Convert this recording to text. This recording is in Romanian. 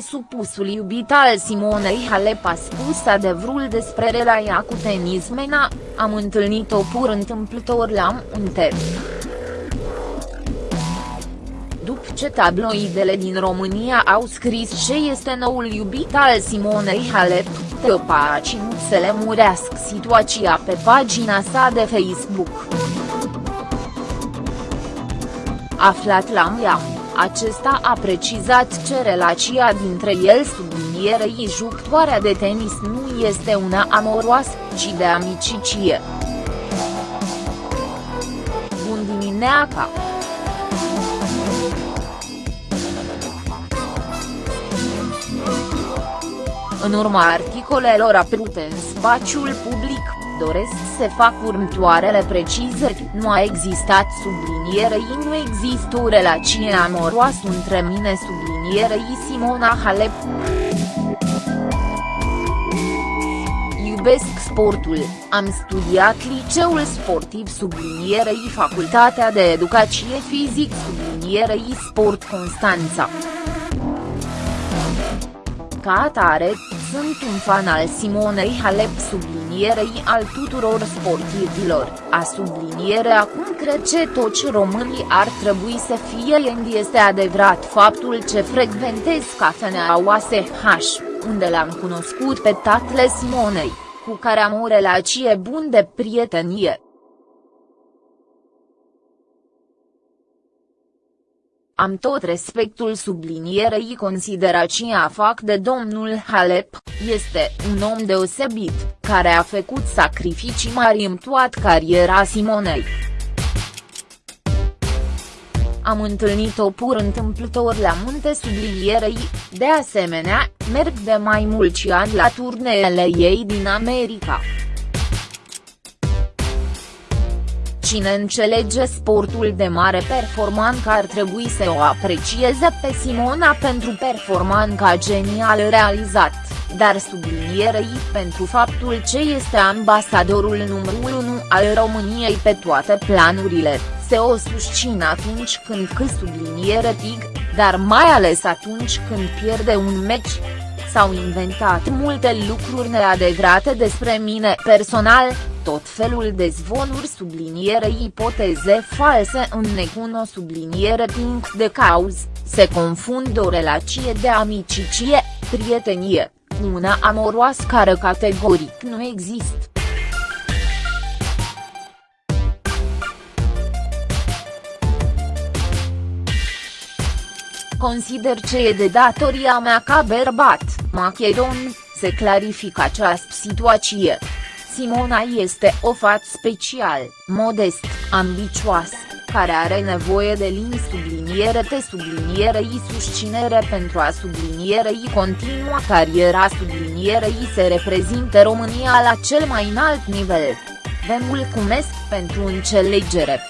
supusul iubit al Simonei Halep a spus adevărul despre relația cu tenismena, am întâlnit-o pur întâmplător la un teren. După ce tabloidele din România au scris ce este noul iubit al Simonei Halep, Teopa a ținut să le murească situația pe pagina sa de Facebook. Aflat la Miam, acesta a precizat ce relația dintre el sublinierei jucătoarea de tenis nu este una amoroasă, ci de amicicie. Bun dimineața! În urma articolelor apărute în spațiul public, doresc să fac următoarele precizări, nu a existat sublinierei nu există o relație amoroasă între mine sublinierei Simona Halep. Iubesc sportul, am studiat liceul sportiv sublinierei Facultatea de Educație Fizic sublinierei Sport Constanța. Ca atare, sunt un fan al Simonei Halep sublinierei al tuturor sportivilor, a subliniere acum cred că toți românii ar trebui să fie and este adevărat faptul ce frecventez cafeneaua SH, unde l-am cunoscut pe tatăl Simonei, cu care am o relație bun de prietenie. Am tot respectul sublinierei considerația fac de domnul Halep, este un om deosebit, care a făcut sacrificii mari în toată cariera Simonei. Am întâlnit-o pur întâmplător la munte sublinierei, de asemenea, merg de mai mulți ani la turneele ei din America. Cine înțelege sportul de mare performanță ar trebui să o aprecieze pe Simona pentru performanța genial realizat, dar sublinierei pentru faptul ce este ambasadorul numărul 1 al României pe toate planurile, se o susțin atunci când cât subliniere tig, dar mai ales atunci când pierde un meci. S-au inventat multe lucruri neadevărate despre mine personal, tot felul de zvonuri subliniere ipoteze false în necuno subliniere punct de cauz, se confundă o relație de amicicie, prietenie, una amoroasă care categoric nu există. Consider ce e de datoria mea ca bărbat, macedon, se clarifică această situație. Simona este o fată special, modest, ambicioasă, care are nevoie de linii subliniere te sublinierei susținere pentru a sublinierei continua cariera sublinierei se reprezinte România la cel mai înalt nivel. Vă mulțumesc pentru înțelegere.